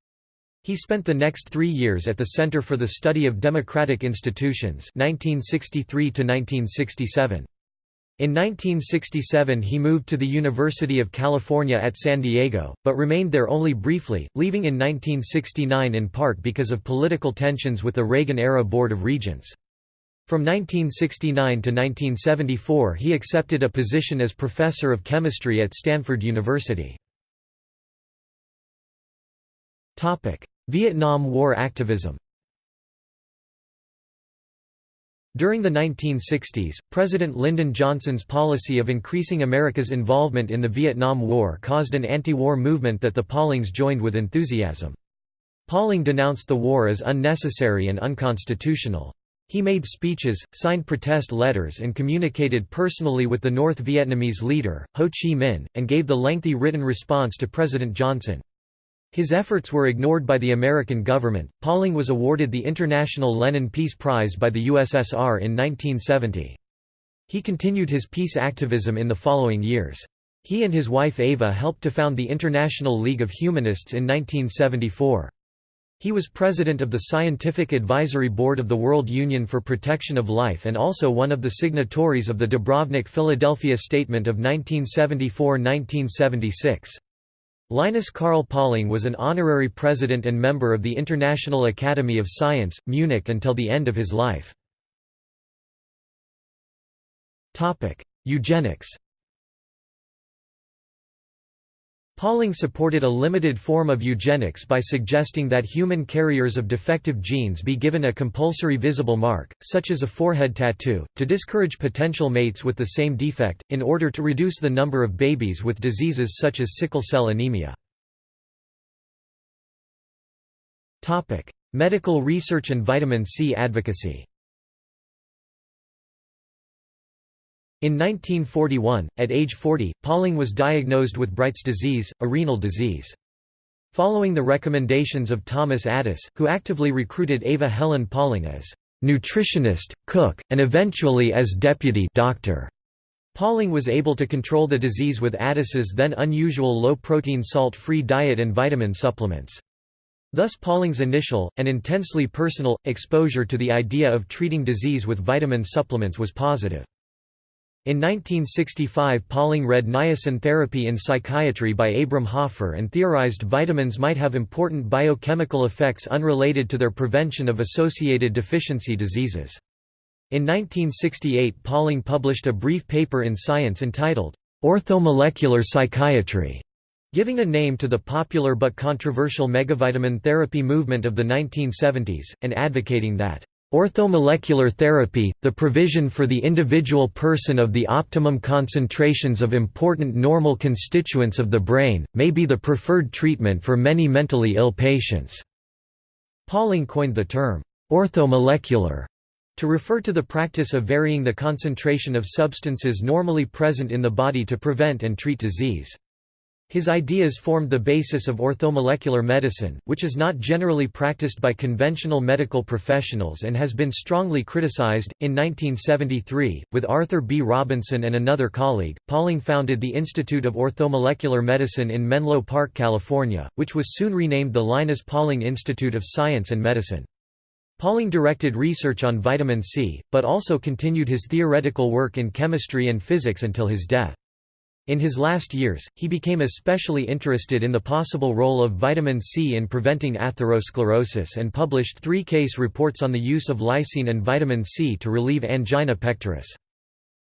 He spent the next three years at the Center for the Study of Democratic Institutions 1963 1967. In 1967 he moved to the University of California at San Diego, but remained there only briefly, leaving in 1969 in part because of political tensions with the Reagan-era Board of Regents. From 1969 to 1974 he accepted a position as professor of chemistry at Stanford University. Vietnam War activism During the 1960s, President Lyndon Johnson's policy of increasing America's involvement in the Vietnam War caused an anti-war movement that the Paulings joined with enthusiasm. Pauling denounced the war as unnecessary and unconstitutional. He made speeches, signed protest letters and communicated personally with the North Vietnamese leader, Ho Chi Minh, and gave the lengthy written response to President Johnson. His efforts were ignored by the American government. Pauling was awarded the International Lenin Peace Prize by the USSR in 1970. He continued his peace activism in the following years. He and his wife Ava helped to found the International League of Humanists in 1974. He was president of the Scientific Advisory Board of the World Union for Protection of Life and also one of the signatories of the Dubrovnik Philadelphia Statement of 1974–1976. Linus Carl Pauling was an honorary president and member of the International Academy of Science, Munich until the end of his life. Eugenics Pauling supported a limited form of eugenics by suggesting that human carriers of defective genes be given a compulsory visible mark, such as a forehead tattoo, to discourage potential mates with the same defect, in order to reduce the number of babies with diseases such as sickle cell anemia. Medical research and vitamin C advocacy In 1941, at age 40, Pauling was diagnosed with Bright's disease, a renal disease. Following the recommendations of Thomas Addis, who actively recruited Ava Helen Pauling as nutritionist, cook, and eventually as deputy doctor. Pauling was able to control the disease with Addis's then unusual low-protein salt-free diet and vitamin supplements. Thus Pauling's initial, and intensely personal, exposure to the idea of treating disease with vitamin supplements was positive. In 1965 Pauling read Niacin Therapy in Psychiatry by Abram Hoffer and theorized vitamins might have important biochemical effects unrelated to their prevention of associated deficiency diseases. In 1968 Pauling published a brief paper in Science entitled, "'Orthomolecular Psychiatry' giving a name to the popular but controversial megavitamin therapy movement of the 1970s, and advocating that Orthomolecular therapy, the provision for the individual person of the optimum concentrations of important normal constituents of the brain, may be the preferred treatment for many mentally ill patients." Pauling coined the term, "'orthomolecular' to refer to the practice of varying the concentration of substances normally present in the body to prevent and treat disease. His ideas formed the basis of orthomolecular medicine, which is not generally practiced by conventional medical professionals and has been strongly criticized. In 1973, with Arthur B. Robinson and another colleague, Pauling founded the Institute of Orthomolecular Medicine in Menlo Park, California, which was soon renamed the Linus Pauling Institute of Science and Medicine. Pauling directed research on vitamin C, but also continued his theoretical work in chemistry and physics until his death. In his last years, he became especially interested in the possible role of vitamin C in preventing atherosclerosis and published three case reports on the use of lysine and vitamin C to relieve angina pectoris.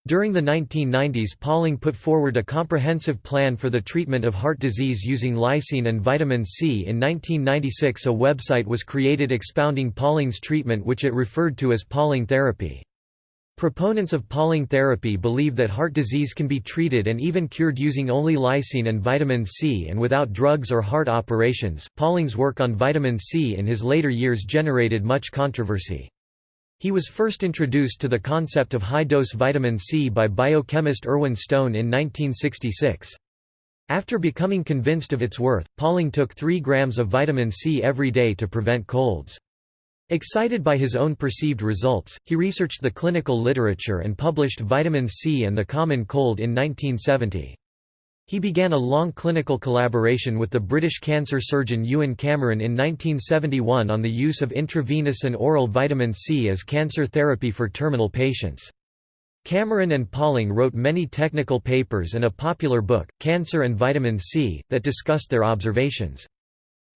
During the 1990s Pauling put forward a comprehensive plan for the treatment of heart disease using lysine and vitamin C. In 1996 a website was created expounding Pauling's treatment which it referred to as Pauling therapy. Proponents of Pauling therapy believe that heart disease can be treated and even cured using only lysine and vitamin C and without drugs or heart operations. Pauling's work on vitamin C in his later years generated much controversy. He was first introduced to the concept of high-dose vitamin C by biochemist Irwin Stone in 1966. After becoming convinced of its worth, Pauling took 3 grams of vitamin C every day to prevent colds. Excited by his own perceived results, he researched the clinical literature and published Vitamin C and the Common Cold in 1970. He began a long clinical collaboration with the British cancer surgeon Ewen Cameron in 1971 on the use of intravenous and oral vitamin C as cancer therapy for terminal patients. Cameron and Pauling wrote many technical papers and a popular book, Cancer and Vitamin C, that discussed their observations.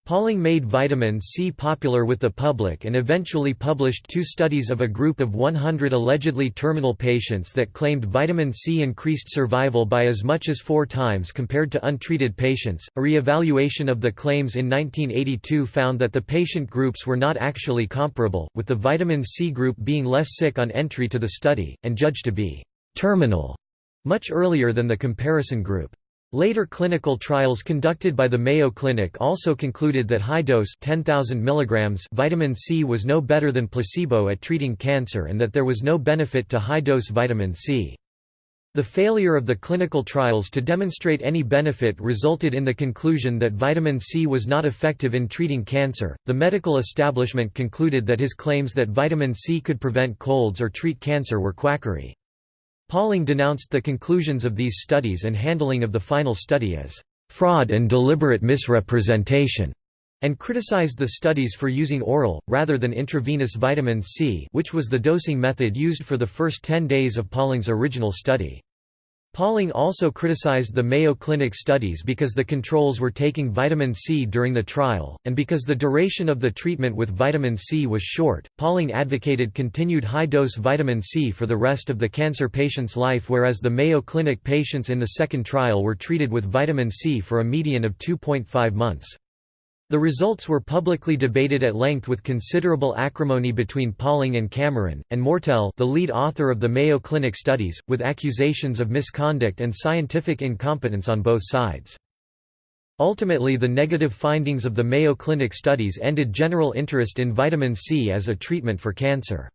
Pauling made vitamin C popular with the public and eventually published two studies of a group of 100 allegedly terminal patients that claimed vitamin C increased survival by as much as four times compared to untreated patients. A re-evaluation of the claims in 1982 found that the patient groups were not actually comparable, with the vitamin C group being less sick on entry to the study, and judged to be terminal much earlier than the comparison group. Later clinical trials conducted by the Mayo Clinic also concluded that high-dose 10,000 mg vitamin C was no better than placebo at treating cancer and that there was no benefit to high-dose vitamin C. The failure of the clinical trials to demonstrate any benefit resulted in the conclusion that vitamin C was not effective in treating cancer. The medical establishment concluded that his claims that vitamin C could prevent colds or treat cancer were quackery. Pauling denounced the conclusions of these studies and handling of the final study as fraud and deliberate misrepresentation, and criticized the studies for using oral, rather than intravenous vitamin C which was the dosing method used for the first 10 days of Pauling's original study. Pauling also criticized the Mayo Clinic studies because the controls were taking vitamin C during the trial, and because the duration of the treatment with vitamin C was short. Pauling advocated continued high dose vitamin C for the rest of the cancer patient's life, whereas the Mayo Clinic patients in the second trial were treated with vitamin C for a median of 2.5 months. The results were publicly debated at length with considerable acrimony between Pauling and Cameron, and Moertel the lead author of the Mayo Clinic studies, with accusations of misconduct and scientific incompetence on both sides. Ultimately the negative findings of the Mayo Clinic studies ended general interest in vitamin C as a treatment for cancer.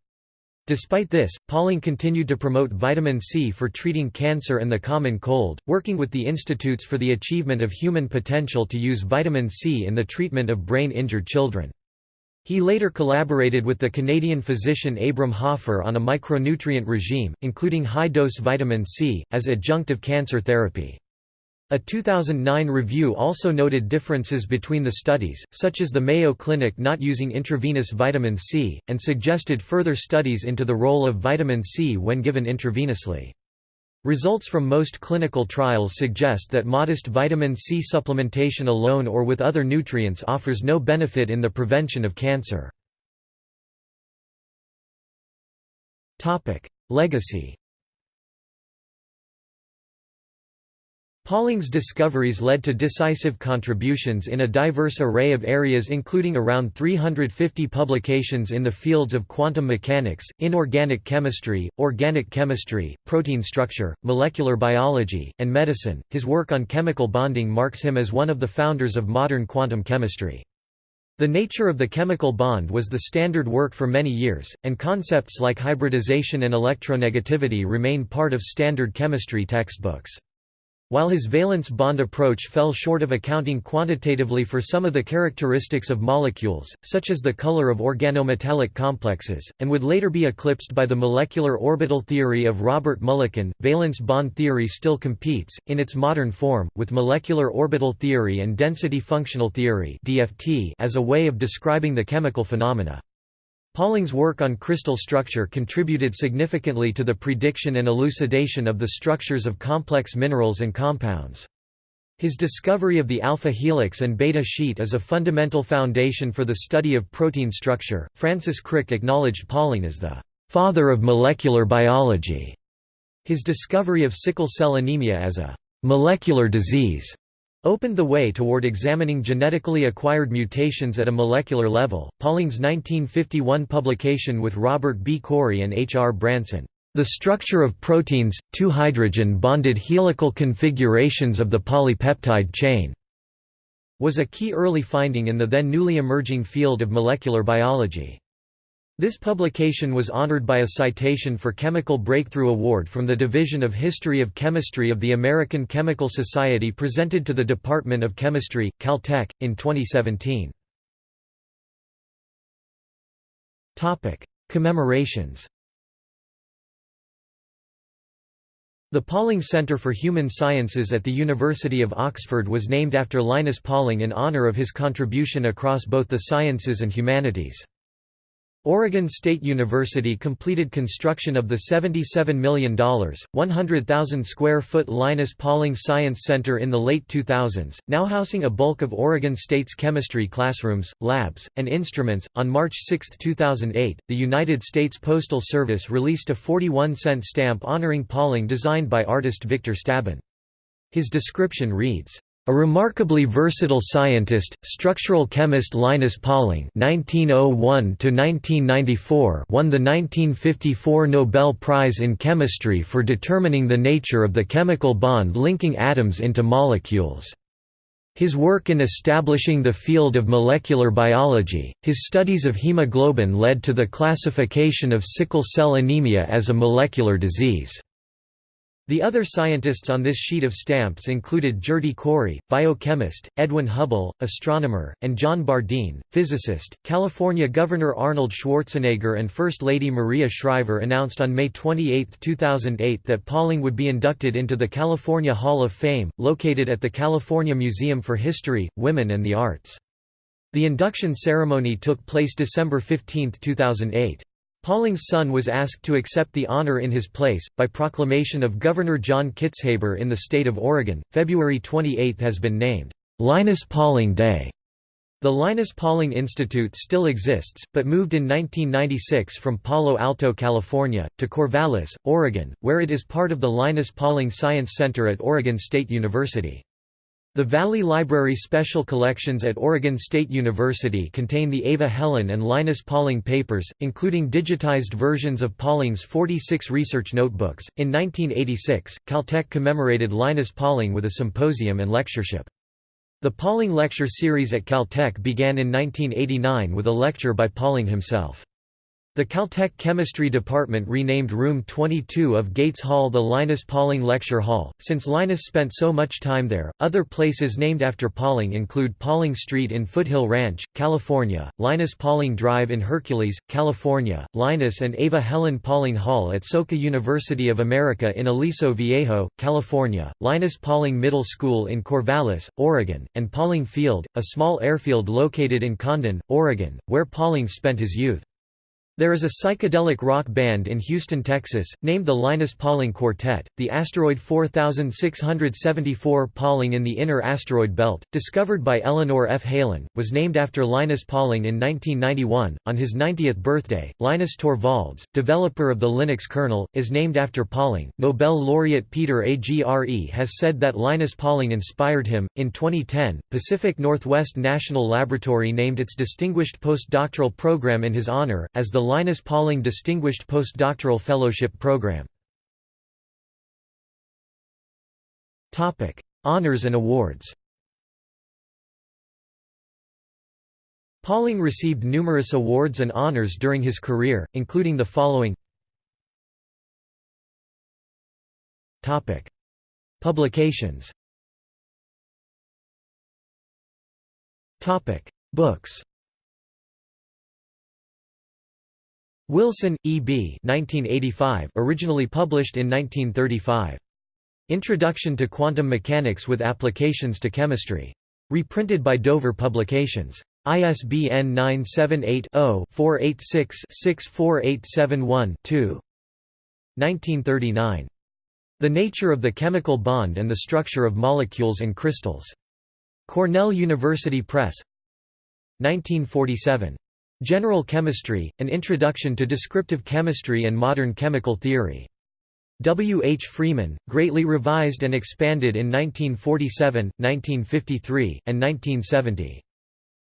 Despite this, Pauling continued to promote vitamin C for treating cancer and the common cold, working with the Institutes for the Achievement of Human Potential to use vitamin C in the treatment of brain-injured children. He later collaborated with the Canadian physician Abram Hoffer on a micronutrient regime, including high-dose vitamin C, as adjunctive cancer therapy. A 2009 review also noted differences between the studies, such as the Mayo Clinic not using intravenous vitamin C, and suggested further studies into the role of vitamin C when given intravenously. Results from most clinical trials suggest that modest vitamin C supplementation alone or with other nutrients offers no benefit in the prevention of cancer. Legacy Pauling's discoveries led to decisive contributions in a diverse array of areas including around 350 publications in the fields of quantum mechanics, inorganic chemistry, organic chemistry, protein structure, molecular biology, and medicine. His work on chemical bonding marks him as one of the founders of modern quantum chemistry. The nature of the chemical bond was the standard work for many years, and concepts like hybridization and electronegativity remain part of standard chemistry textbooks. While his valence bond approach fell short of accounting quantitatively for some of the characteristics of molecules, such as the color of organometallic complexes, and would later be eclipsed by the molecular orbital theory of Robert Mulliken, valence bond theory still competes, in its modern form, with molecular orbital theory and density functional theory as a way of describing the chemical phenomena. Pauling's work on crystal structure contributed significantly to the prediction and elucidation of the structures of complex minerals and compounds. His discovery of the alpha helix and beta sheet is a fundamental foundation for the study of protein structure. Francis Crick acknowledged Pauling as the father of molecular biology. His discovery of sickle cell anemia as a molecular disease opened the way toward examining genetically acquired mutations at a molecular level. Pauling's 1951 publication with Robert B. Corey and H. R. Branson, The Structure of Proteins, Two Hydrogen Bonded Helical Configurations of the Polypeptide Chain, was a key early finding in the then newly emerging field of molecular biology. This publication was honored by a citation for Chemical Breakthrough Award from the Division of History of Chemistry of the American Chemical Society presented to the Department of Chemistry, Caltech, in 2017. Commemorations The Pauling Centre for Human Sciences at the University of Oxford was named after Linus Pauling in honour of his contribution across both the sciences and humanities. Oregon State University completed construction of the $77 million, 100,000 square foot Linus Pauling Science Center in the late 2000s, now housing a bulk of Oregon State's chemistry classrooms, labs, and instruments. On March 6, 2008, the United States Postal Service released a 41 cent stamp honoring Pauling designed by artist Victor Stabin. His description reads, a remarkably versatile scientist, structural chemist Linus Pauling (1901–1994) won the 1954 Nobel Prize in Chemistry for determining the nature of the chemical bond linking atoms into molecules. His work in establishing the field of molecular biology, his studies of hemoglobin led to the classification of sickle cell anemia as a molecular disease. The other scientists on this sheet of stamps included Gerty Cori, biochemist, Edwin Hubble, astronomer, and John Bardeen, physicist. California Governor Arnold Schwarzenegger and First Lady Maria Shriver announced on May 28, 2008 that Pauling would be inducted into the California Hall of Fame, located at the California Museum for History, Women and the Arts. The induction ceremony took place December 15, 2008. Pauling's son was asked to accept the honor in his place, by proclamation of Governor John Kitzhaber in the state of Oregon. February 28 has been named, Linus Pauling Day. The Linus Pauling Institute still exists, but moved in 1996 from Palo Alto, California, to Corvallis, Oregon, where it is part of the Linus Pauling Science Center at Oregon State University. The Valley Library Special Collections at Oregon State University contain the Ava Helen and Linus Pauling papers, including digitized versions of Pauling's 46 research notebooks. In 1986, Caltech commemorated Linus Pauling with a symposium and lectureship. The Pauling Lecture Series at Caltech began in 1989 with a lecture by Pauling himself. The Caltech Chemistry Department renamed Room 22 of Gates Hall the Linus Pauling Lecture Hall, since Linus spent so much time there. Other places named after Pauling include Pauling Street in Foothill Ranch, California, Linus Pauling Drive in Hercules, California, Linus and Ava Helen Pauling Hall at Soka University of America in Aliso Viejo, California, Linus Pauling Middle School in Corvallis, Oregon, and Pauling Field, a small airfield located in Condon, Oregon, where Pauling spent his youth. There is a psychedelic rock band in Houston, Texas, named the Linus Pauling Quartet. The asteroid 4674 Pauling in the inner asteroid belt, discovered by Eleanor F. Helin, was named after Linus Pauling in 1991. On his 90th birthday, Linus Torvalds, developer of the Linux kernel, is named after Pauling. Nobel laureate Peter Agre has said that Linus Pauling inspired him. In 2010, Pacific Northwest National Laboratory named its distinguished postdoctoral program in his honor, as the Linus Pauling Distinguished Postdoctoral Fellowship Program. Honours and awards. Pauling received numerous awards and honors during his career, including the following. Publications. Books Wilson, E. B. 1985, originally published in 1935. Introduction to Quantum Mechanics with Applications to Chemistry. Reprinted by Dover Publications. ISBN 978-0-486-64871-2 1939. The Nature of the Chemical Bond and the Structure of Molecules and Crystals. Cornell University Press 1947. General Chemistry, An Introduction to Descriptive Chemistry and Modern Chemical Theory. W. H. Freeman, greatly revised and expanded in 1947, 1953, and 1970.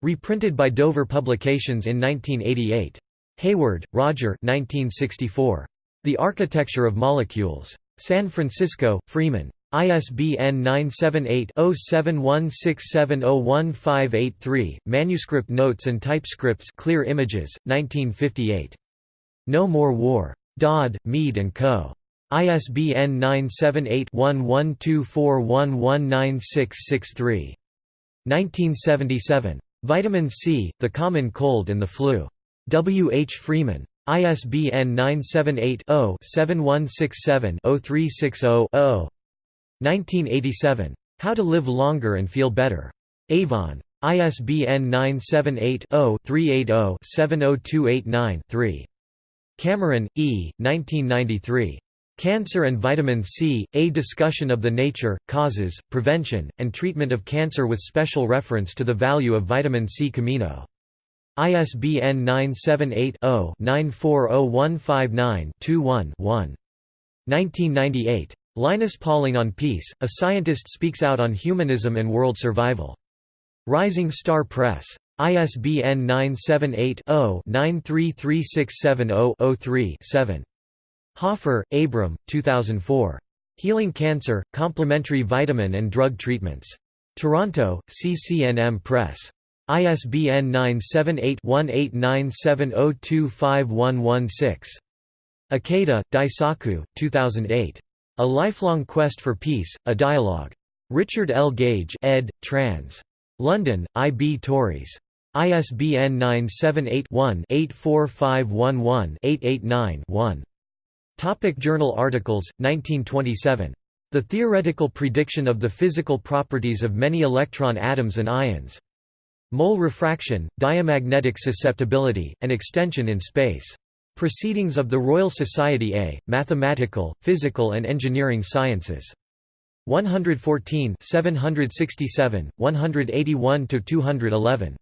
Reprinted by Dover Publications in 1988. Hayward, Roger 1964. The Architecture of Molecules. San Francisco, Freeman. ISBN 978-0716701583, Manuscript Notes and Typescripts Clear Images, 1958. No More War. Dodd, Mead & Co. ISBN 978-1124119663. 1977. Vitamin C, The Common Cold and the Flu. W. H. Freeman. ISBN 978 0 7167 0360 1987. How to Live Longer and Feel Better. Avon. ISBN 978-0-380-70289-3. Cameron, E., 1993. Cancer and Vitamin C, A Discussion of the Nature, Causes, Prevention, and Treatment of Cancer with special reference to the value of vitamin C Camino. ISBN 978 0 940159 21 1998. Linus Pauling on Peace, a scientist speaks out on humanism and world survival. Rising Star Press. ISBN 978-0-933670-03-7. Hoffer, Abram, 2004. Healing Cancer, Complementary Vitamin and Drug Treatments. Toronto, CCNM Press. ISBN 978-1897025116. Ikeda, Daisaku, 2008. A Lifelong Quest for Peace, A Dialogue. Richard L. Gage ed., trans. London, I. B. Tauris. ISBN 978-1-84511-889-1. Topic Journal articles, 1927. The Theoretical Prediction of the Physical Properties of Many Electron Atoms and Ions. Mole Refraction, Diamagnetic Susceptibility, and Extension in Space. Proceedings of the Royal Society A, Mathematical, Physical and Engineering Sciences. 114 767, 181–211.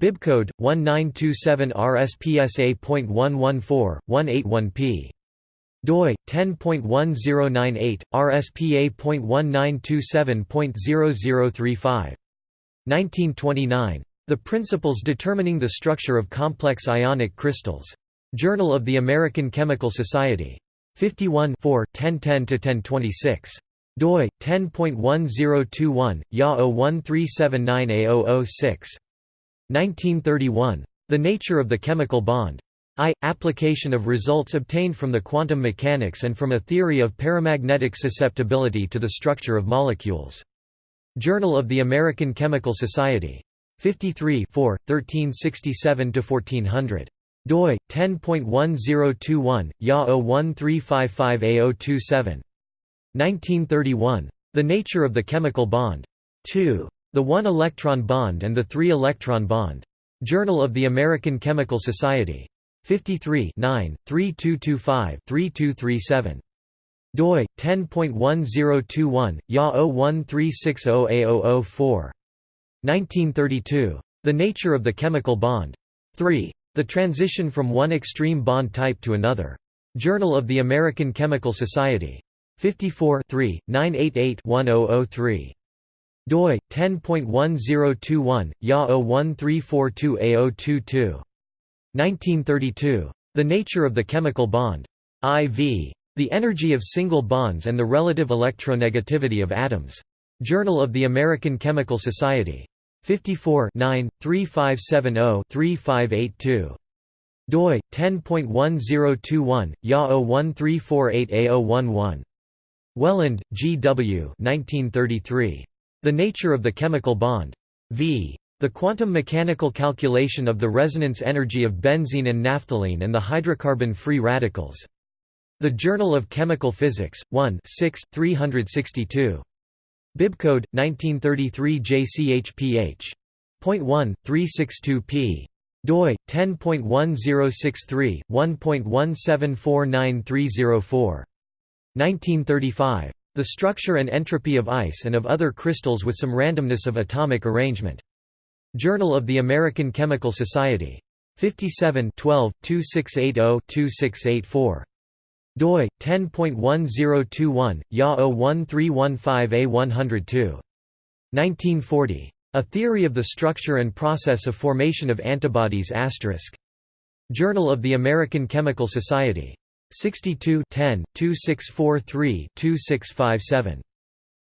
Bibcode, 1927 RSPSA.114, 181p. doi, 10.1098, RSPA.1927.0035. 1929. The Principles Determining the Structure of Complex Ionic Crystals. Journal of the American Chemical Society. 51 1010–1026. doi, 10.1021, YA 01379A006. 1931. The Nature of the Chemical Bond. I. Application of results obtained from the quantum mechanics and from a theory of paramagnetic susceptibility to the structure of molecules. Journal of the American Chemical Society. 53 4, 1367–1400 doi 10.1021 ya 01355a027 1931 the nature of the chemical bond. 2 the one electron bond and the three electron bond. Journal of the american chemical society. 53 9 3225 3237 doi 10.1021 ya 01360a004 1932 the nature of the chemical bond. 3 the transition from one extreme bond type to another. Journal of the American Chemical Society. 54 988-1003. doi 10.1021 ya 01342a022 1932 the nature of the chemical bond iv the energy of single bonds and the relative electronegativity of atoms journal of the american chemical society 54 9 3570 3582 doi 10.1021 ya 01348a011 Wheland, G. W. 1933. The Nature of the Chemical Bond. V. The quantum mechanical calculation of the resonance energy of benzene and naphthalene and the hydrocarbon free radicals. The Journal of Chemical Physics, 1 6, 362. Bibcode 1933 JCHPH. .1 362p. doi 10.1063 1.1749304. 1935. The structure and entropy of ice and of other crystals with some randomness of atomic arrangement. Journal of the American Chemical Society. 57 12 2680 2684 doi 10.1021 ya 01315a102 1940 a theory of the structure and process of formation of antibodies journal of the american chemical society. 62 10 2643 2657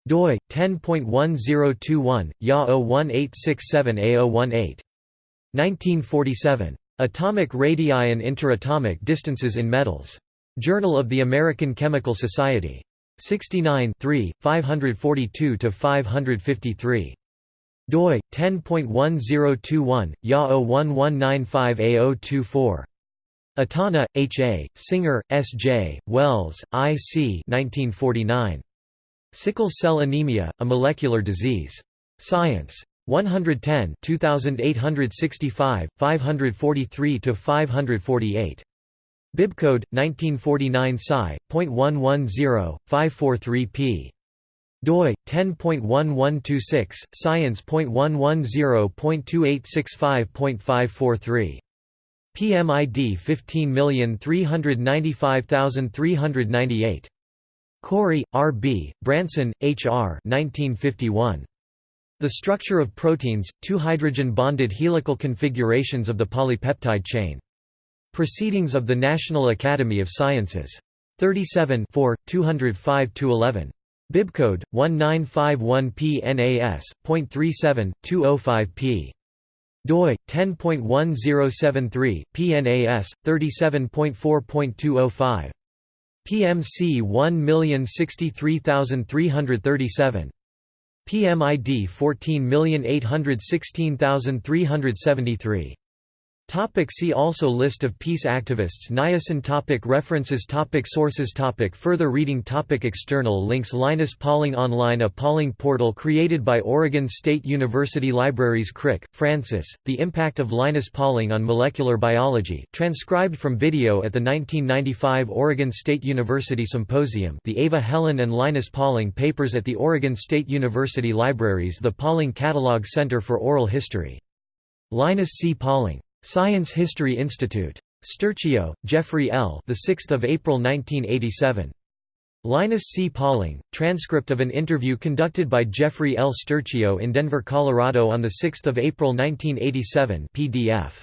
doi 10.1021 ya 01867a018 1947 atomic radii and interatomic distances in metals Journal of the American Chemical Society. 69 542–553. doi 10.1021 ya 01195a024 Itano, H. A., Singer, S. J., Wells, I. C. 1949. Sickle cell anemia, a molecular disease. Science. 110 2865, 543–548. Bibcode 1949 Sci.110 543p. doi 10.1126 science.110.2865.543 PMID 15395398 Corey, R. B., Branson, H. R. 1951. The structure of proteins, two hydrogen-bonded helical configurations of the polypeptide chain. Proceedings of the National Academy of Sciences. 37 205–11. Bibcode 1951p NAS.37 205p. doi 10.1073 PNAS 37.4.205. PMC 1063337. PMID 14816373. Topic see also List of peace activists Niacin topic References topic Sources topic Further reading topic External links Linus Pauling Online A Pauling portal created by Oregon State University Libraries Crick, Francis, The Impact of Linus Pauling on Molecular Biology transcribed from video at the 1995 Oregon State University Symposium the Ava Helen and Linus Pauling Papers at the Oregon State University Libraries The Pauling Catalog Center for Oral History. Linus C. Pauling Science History Institute. Sturchio, Jeffrey L. The 6th of April 1987. Linus C. Pauling, transcript of an interview conducted by Jeffrey L. Sturchio in Denver, Colorado on 6 April 1987 PDF.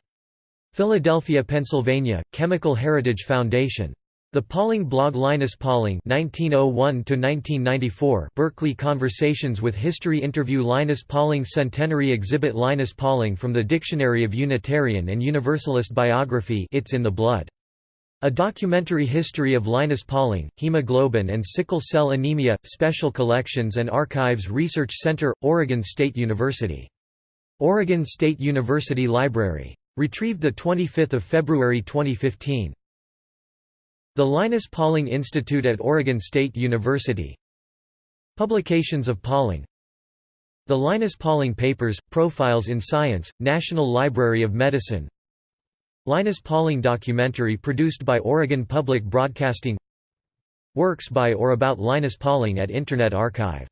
Philadelphia, Pennsylvania, Chemical Heritage Foundation. The Pauling blog Linus Pauling (1901–1994) Berkeley Conversations with History Interview Linus Pauling Centenary Exhibit Linus Pauling from the Dictionary of Unitarian and Universalist Biography It's in the Blood. A Documentary History of Linus Pauling, Hemoglobin and Sickle Cell Anemia, Special Collections and Archives Research Center, Oregon State University. Oregon State University Library. Retrieved 25 February 2015. The Linus Pauling Institute at Oregon State University. Publications of Pauling. The Linus Pauling Papers, Profiles in Science, National Library of Medicine. Linus Pauling documentary produced by Oregon Public Broadcasting. Works by or about Linus Pauling at Internet Archive